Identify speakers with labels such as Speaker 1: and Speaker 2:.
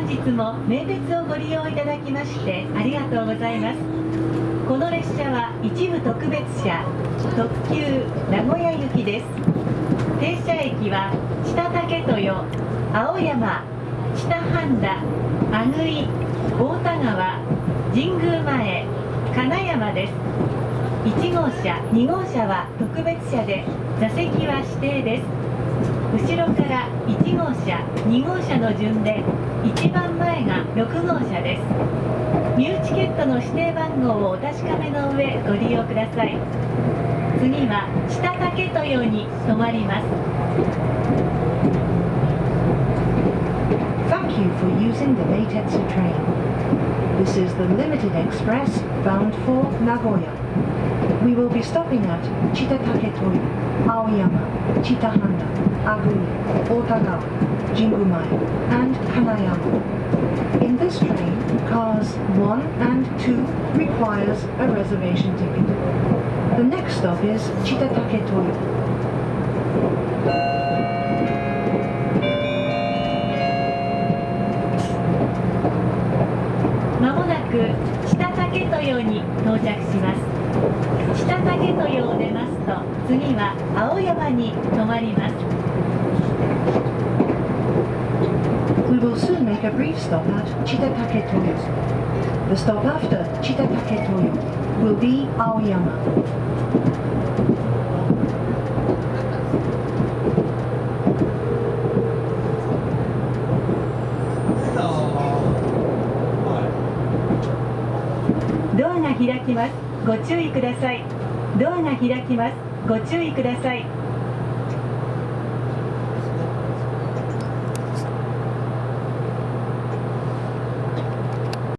Speaker 1: 本日も名鉄をご利用いただきましてありがとうございます。この列車は一部特別車特急名古屋行きです。停車駅は北竹豊青山北半田阿久井大田川神宮前金山です。1号車2号車は特別車で座席は指定です。後ろから1号車2号車の順で一番前が6号車ですミューチケットの指定番号をお確かめの上ご利用ください次は北竹豊に停まります
Speaker 2: Thank you for using the Meitetsu train. This is the limited express bound for Nagoya. We will be stopping at Chitatake Toyo, Aoyama, Chitahanda, Aguri, Otagawa, Jingumae, and Kanayama. In this train, cars 1 and 2 requires a reservation ticket. The next stop is Chitatake Toyo.
Speaker 1: まもなく北竹豊に到着します 北竹豊を出ますと次は青山に停まります
Speaker 2: We will soon make a brief stop at Chitatake Toyo. The stop after Chitatake Toyo will be Aoyama.
Speaker 1: ドアが開きますご注意ください。ドアが開きます。ご注意ください。